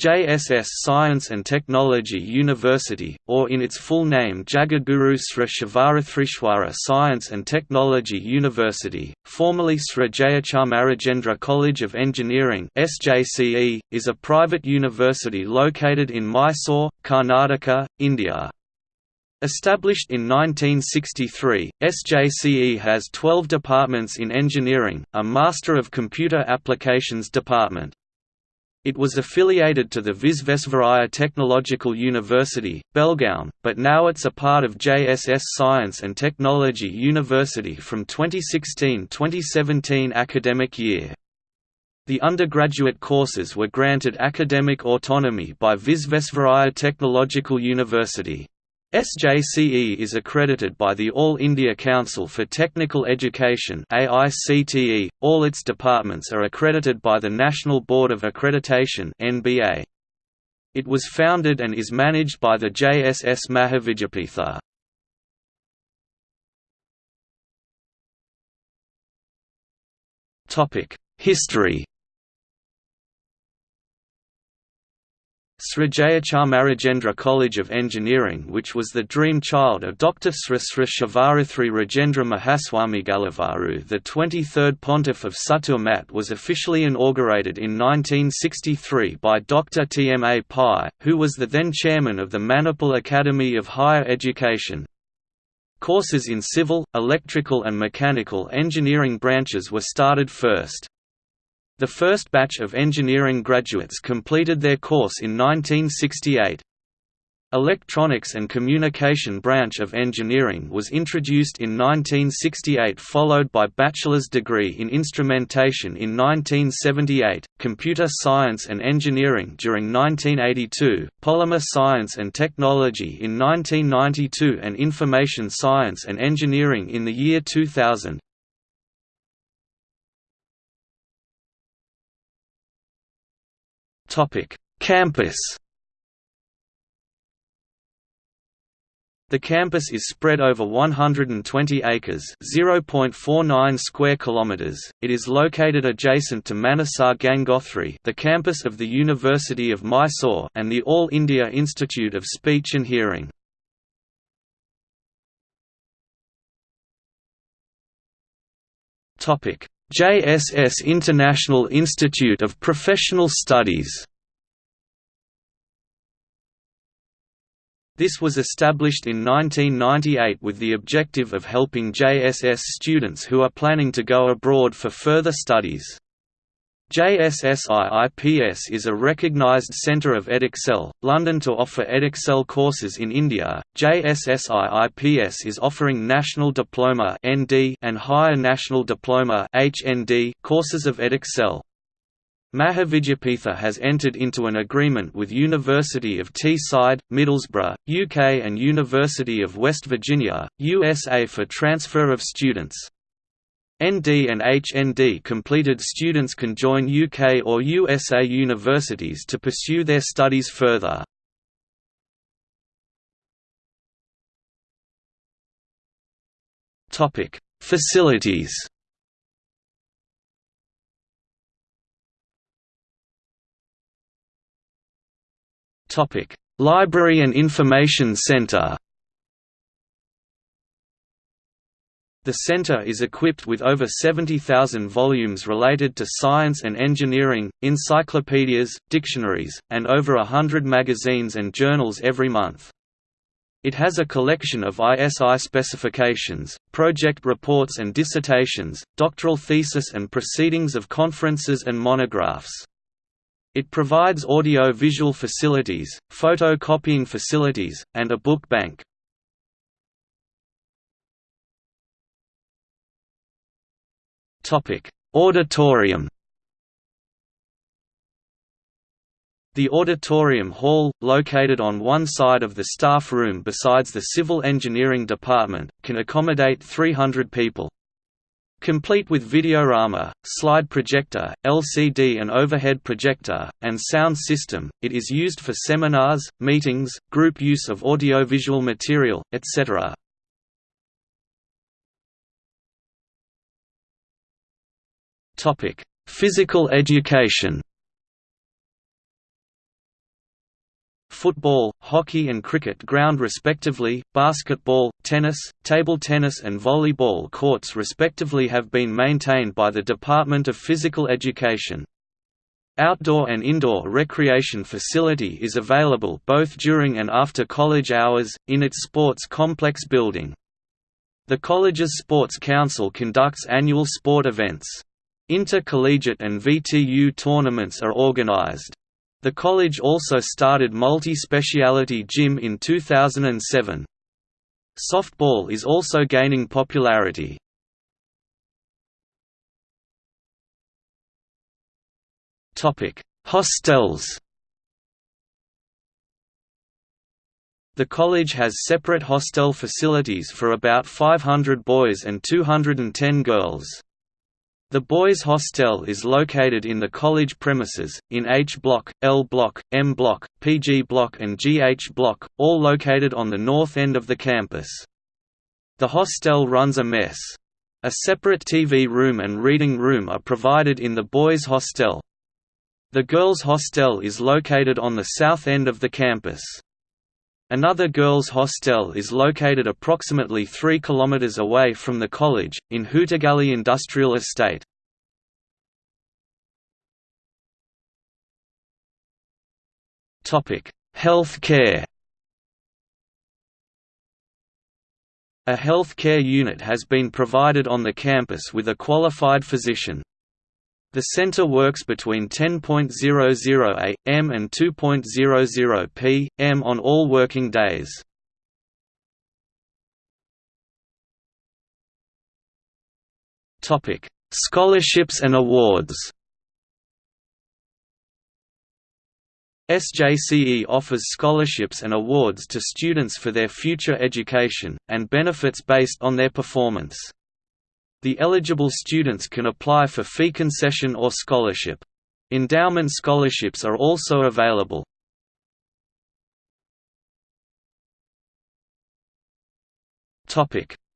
JSS Science and Technology University, or in its full name Jagadguru Sri Shivarathrishwara Science and Technology University, formerly Sri Jayachamarajendra College of Engineering is a private university located in Mysore, Karnataka, India. Established in 1963, SJCE has 12 departments in engineering, a Master of Computer Applications department. It was affiliated to the Visvesvaraya Technological University, Belgaum, but now it's a part of JSS Science and Technology University from 2016–2017 academic year. The undergraduate courses were granted academic autonomy by Visvesvaraya Technological University. SJCE is accredited by the All India Council for Technical Education AICTE. All its departments are accredited by the National Board of Accreditation NBA. It was founded and is managed by the JSS Mahavidyapitha. History Srijayachamarajendra College of Engineering which was the dream child of Dr. Sri Sri Shivarathri Rajendra Mahaswamigalavaru the 23rd Pontiff of Suttur Mutt was officially inaugurated in 1963 by Dr. T. M. A. Pai, who was the then chairman of the Manipal Academy of Higher Education. Courses in civil, electrical and mechanical engineering branches were started first. The first batch of engineering graduates completed their course in 1968. Electronics and Communication branch of engineering was introduced in 1968 followed by bachelor's degree in instrumentation in 1978, computer science and engineering during 1982, polymer science and technology in 1992 and information science and engineering in the year 2000. Topic: Campus. The campus is spread over 120 acres, 0.49 square kilometers. It is located adjacent to Manasagangotri, the campus of the University of Mysore, and the All India Institute of Speech and Hearing. Topic: JSS International Institute of Professional Studies This was established in 1998 with the objective of helping JSS students who are planning to go abroad for further studies. JSSIIPS is a recognized center of Edexcel, London to offer Edexcel courses in India. JSSIIPS is offering National Diploma (ND) and Higher National Diploma (HND) courses of Edexcel. Mahavidyapitha has entered into an agreement with University of Teesside, Middlesbrough, UK and University of West Virginia, USA for transfer of students. ND and HND completed students can join UK or USA universities to pursue their studies further. Topic: Facilities Topic: Library and Information Center The center is equipped with over 70,000 volumes related to science and engineering, encyclopedias, dictionaries, and over a hundred magazines and journals every month. It has a collection of ISI specifications, project reports and dissertations, doctoral thesis and proceedings of conferences and monographs. It provides audio-visual facilities, photocopying facilities, and a book bank. Auditorium. The auditorium hall, located on one side of the staff room besides the civil engineering department, can accommodate 300 people. Complete with videorama, slide projector, LCD and overhead projector, and sound system, it is used for seminars, meetings, group use of audiovisual material, etc. Topic: Physical education. football, hockey and cricket ground respectively, basketball, tennis, table tennis and volleyball courts respectively have been maintained by the Department of Physical Education. Outdoor and indoor recreation facility is available both during and after college hours, in its sports complex building. The college's Sports Council conducts annual sport events. Intercollegiate and VTU tournaments are organized. The college also started multi-speciality gym in 2007. Softball is also gaining popularity. Hostels The college has separate hostel facilities for about 500 boys and 210 girls. The boys' hostel is located in the college premises, in H Block, L Block, M Block, PG Block and GH Block, all located on the north end of the campus. The hostel runs a mess. A separate TV room and reading room are provided in the boys' hostel. The girls' hostel is located on the south end of the campus. Another girls' hostel is located approximately 3 km away from the college, in Hootagalli Industrial Estate. Health care A health care unit has been provided on the campus with a qualified physician. The center works between 10.00 am and 2.00 p.m. on all working days. Topic: Scholarships and awards. SJCE offers scholarships and awards to students for their future education, and benefits based on their performance. The eligible students can apply for fee concession or scholarship. Endowment scholarships are also available.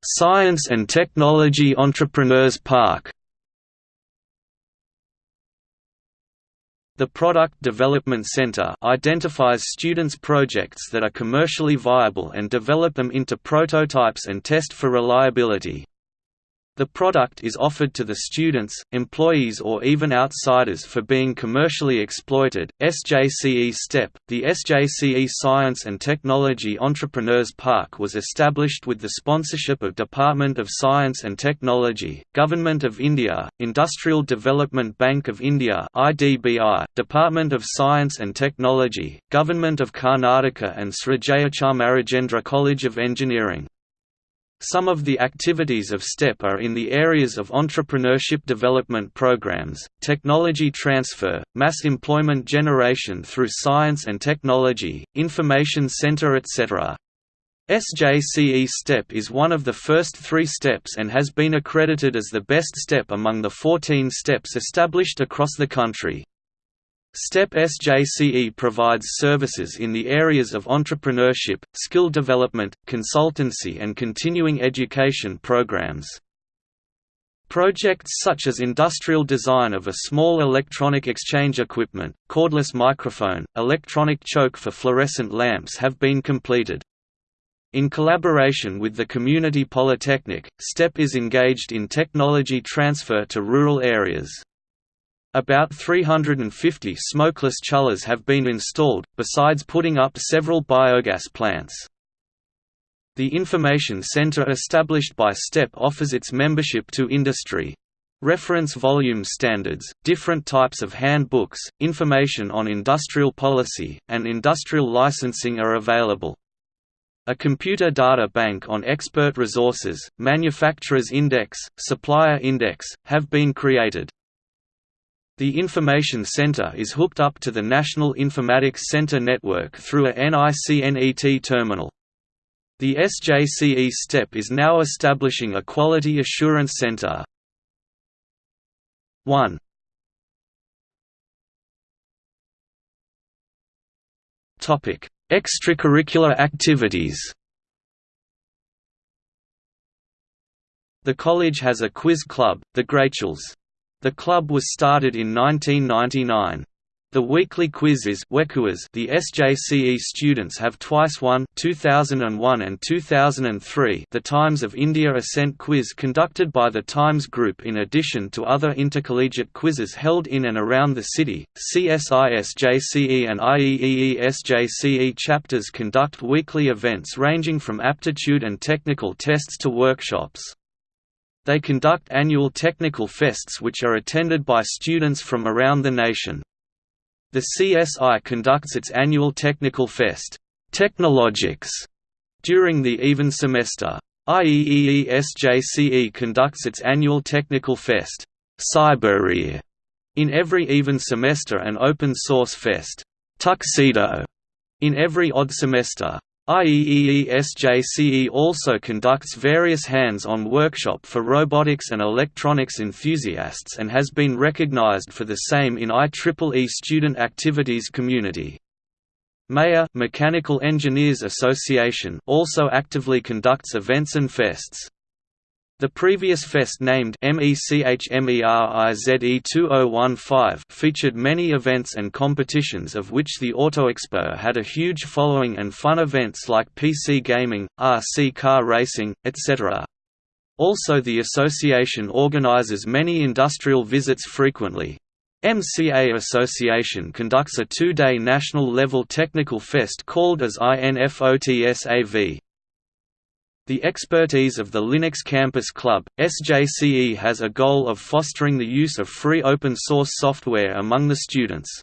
Science and Technology Entrepreneurs Park The Product Development Center identifies students' projects that are commercially viable and develop them into prototypes and test for reliability. The product is offered to the students, employees or even outsiders for being commercially exploited. SJCE STEP, the SJCE Science and Technology Entrepreneurs Park was established with the sponsorship of Department of Science and Technology, Government of India, Industrial Development Bank of India (IDBI), Department of Science and Technology, Government of Karnataka and Sri Jayachamarajendra College of Engineering. Some of the activities of STEP are in the areas of entrepreneurship development programs, technology transfer, mass employment generation through science and technology, information center etc. SJCE STEP is one of the first three steps and has been accredited as the best step among the 14 steps established across the country. STEP SJCE provides services in the areas of entrepreneurship, skill development, consultancy and continuing education programs. Projects such as industrial design of a small electronic exchange equipment, cordless microphone, electronic choke for fluorescent lamps have been completed. In collaboration with the Community Polytechnic, STEP is engaged in technology transfer to rural areas. About 350 smokeless chullas have been installed, besides putting up several biogas plants. The information center established by STEP offers its membership to industry. Reference volume standards, different types of handbooks, information on industrial policy, and industrial licensing are available. A computer data bank on expert resources, manufacturers index, supplier index, have been created. The Information Center is hooked up to the National Informatics Center network through a NICNET terminal. The SJCE STEP is now establishing a Quality Assurance Center. 1 Extracurricular activities The college has a quiz club, the Greatschels. The club was started in 1999. The weekly quiz is the SJCE students have twice won 2001 and 2003 the Times of India Ascent Quiz conducted by the Times Group in addition to other intercollegiate quizzes held in and around the city. CSI SJCE and IEEE SJCE chapters conduct weekly events ranging from aptitude and technical tests to workshops. They conduct annual technical fests which are attended by students from around the nation. The CSI conducts its annual technical fest, Technologics, during the even semester. IEEE SJCE conducts its annual technical fest, Cyberear, in every even semester and open source fest, Tuxedo, in every odd semester. IEEE SJCE also conducts various hands-on workshop for robotics and electronics enthusiasts and has been recognized for the same in IEEE student activities community. MEA Mechanical Engineers Association also actively conducts events and fests. The previous fest named MECHMERIZE 2015 featured many events and competitions of which the Autoexpo had a huge following and fun events like PC gaming, RC car racing, etc. Also the association organizes many industrial visits frequently. MCA Association conducts a two-day national-level technical fest called as INFOTSAV. The expertise of the Linux Campus Club, SJCE has a goal of fostering the use of free open-source software among the students.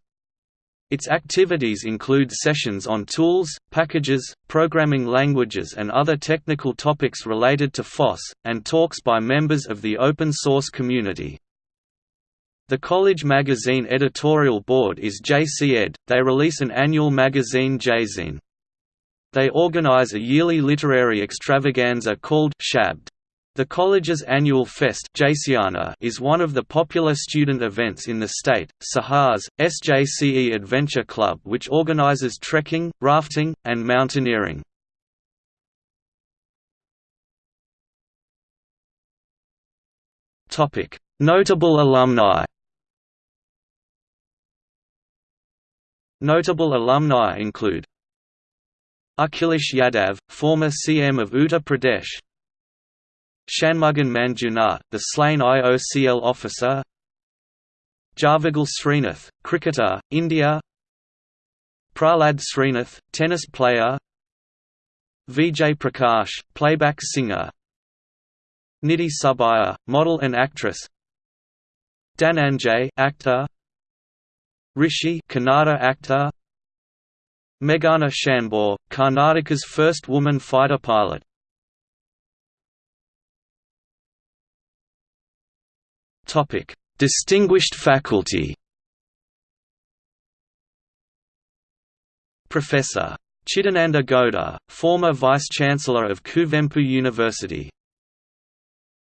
Its activities include sessions on tools, packages, programming languages and other technical topics related to FOSS, and talks by members of the open source community. The college magazine editorial board is JCED, they release an annual magazine JZine. They organize a yearly literary extravaganza called Shabd. The college's annual fest is one of the popular student events in the state. Sahars, SJCE Adventure Club which organizes trekking, rafting, and mountaineering. Notable alumni Notable alumni include Akhilesh Yadav, former CM of Uttar Pradesh. Shanmugan Manjunath, the slain IOCL officer. Javagal Srinath, cricketer, India. Prahlad Srinath, tennis player. Vijay Prakash, playback singer. Nidhi Subbaiah, model and actress. Dananjay actor. Rishi Kannada actor Meghana Shanbhog, Karnataka's first woman fighter pilot. Topic: Distinguished faculty. Professor Chidananda Gowda, former Vice-Chancellor of Kuvempu University